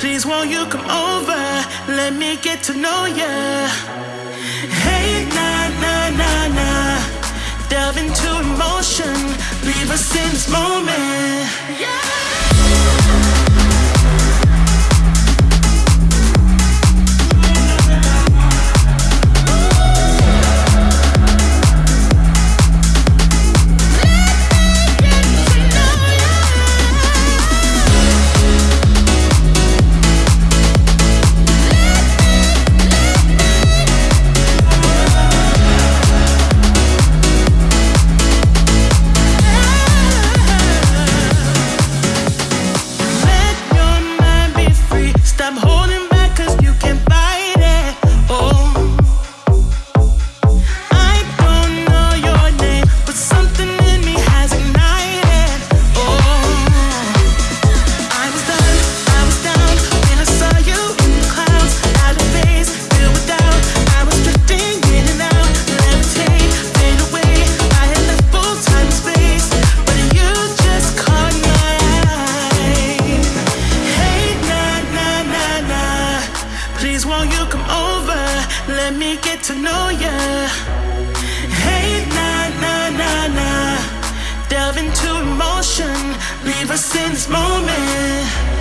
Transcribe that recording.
Please won't you come over? Let me get to know ya. Hey, na na na na, Delve into emotion. Leave us in this moment. Yeah. Let me get to know ya. Hey, nah, nah, nah, nah. Delve into emotion, leave us in this moment.